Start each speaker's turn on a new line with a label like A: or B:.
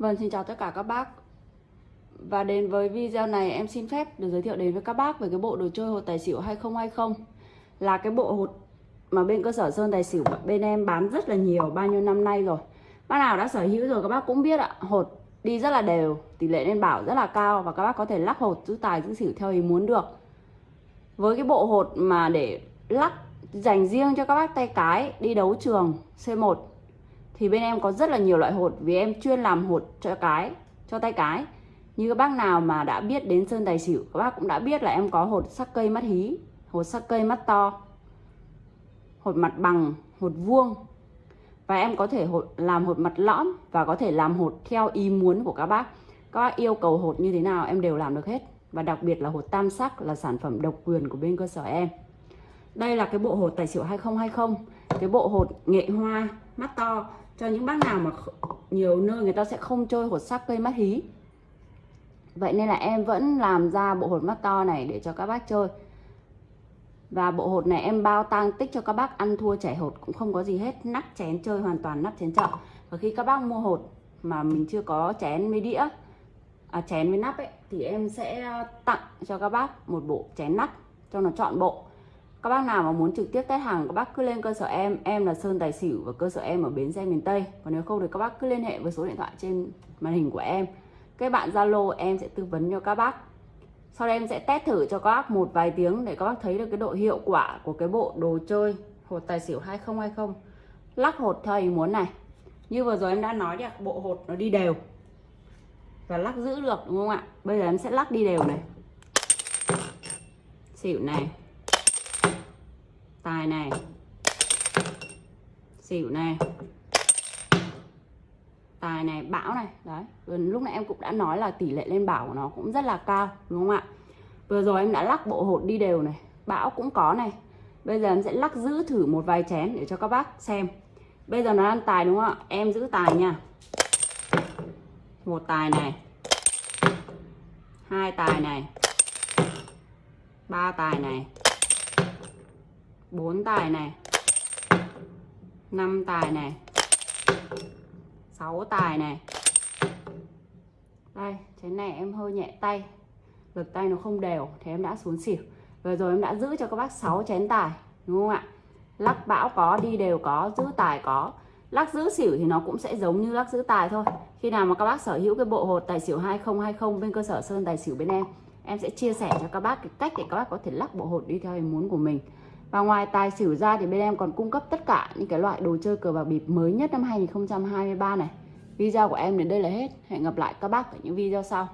A: Vâng, xin chào tất cả các bác. Và đến với video này em xin phép được giới thiệu đến với các bác về cái bộ đồ chơi hột tài xỉu 2020 Là cái bộ hột mà bên cơ sở Sơn Tài Xỉu bên em bán rất là nhiều bao nhiêu năm nay rồi. Bác nào đã sở hữu rồi các bác cũng biết ạ Hột đi rất là đều, tỷ lệ lên bảo rất là cao Và các bác có thể lắc hột giữ tài giữ xỉu theo ý muốn được. Với cái bộ hột mà để lắc dành riêng cho các bác tay cái đi đấu trường C1 thì bên em có rất là nhiều loại hột, vì em chuyên làm hột cho cái, cho tay cái. Như các bác nào mà đã biết đến sơn tài xỉu, các bác cũng đã biết là em có hột sắc cây mắt hí, hột sắc cây mắt to, hột mặt bằng, hột vuông. Và em có thể hột, làm hột mặt lõm và có thể làm hột theo ý muốn của các bác. Các bác yêu cầu hột như thế nào em đều làm được hết. Và đặc biệt là hột tam sắc là sản phẩm độc quyền của bên cơ sở em đây là cái bộ hột tài xỉu 2020 cái bộ hột nghệ hoa mắt to. Cho những bác nào mà nhiều nơi người ta sẽ không chơi hột sắc cây mắt hí. Vậy nên là em vẫn làm ra bộ hột mắt to này để cho các bác chơi. Và bộ hột này em bao tang tích cho các bác ăn thua chảy hột cũng không có gì hết nắp chén chơi hoàn toàn nắp chén chợ và khi các bác mua hột mà mình chưa có chén với đĩa à, chén với nắp ấy thì em sẽ ờ, tặng cho các bác một bộ chén nắp cho nó chọn bộ các bác nào mà muốn trực tiếp test hàng, các bác cứ lên cơ sở em. Em là sơn tài xỉu và cơ sở em ở bến xe miền tây. Còn nếu không thì các bác cứ liên hệ với số điện thoại trên màn hình của em. Các bạn zalo, em sẽ tư vấn cho các bác. Sau đây em sẽ test thử cho các bác một vài tiếng để các bác thấy được cái độ hiệu quả của cái bộ đồ chơi hột tài xỉu 2020 lắc hột theo ý muốn này. Như vừa rồi em đã nói là bộ hột nó đi đều. Và lắc giữ được, đúng không ạ? Bây giờ em sẽ lắc đi đều này. Xỉu này tài này xỉu này tài này bão này. Đấy lúc nãy em cũng đã nói là tỷ lệ lên bảo của nó cũng rất là cao, đúng không ạ? Vừa rồi em đã lắc bộ hột đi đều này. Bão cũng có này. Bây giờ em sẽ lắc giữ thử một vài chén để cho các bác xem. Bây giờ nó ăn tài đúng không ạ? Em giữ tài nha. Một tài này. Hai tài này. Ba tài này bốn tài này. Năm tài này. Sáu tài này. Đây chén này em hơi nhẹ tay. Lực tay nó không đều thì em đã xuống xỉu. Vừa rồi em đã giữ cho các bác 6 chén tài, đúng không ạ? Lắc bão có, đi đều có, giữ tài có. Lắc giữ xỉu thì nó cũng sẽ giống như lắc giữ tài thôi. Khi nào mà các bác sở hữu cái bộ hột tài xỉu 2020 bên cơ sở sơn tài xỉu bên em em sẽ chia sẻ cho các bác cái cách để các bác có thể lắc bộ hột đi theo ý muốn của mình và ngoài tài xỉu ra thì bên em còn cung cấp tất cả những cái loại đồ chơi cờ bạc bịp mới nhất năm 2023 này. Video của em đến đây là hết. Hẹn gặp lại các bác ở những video sau.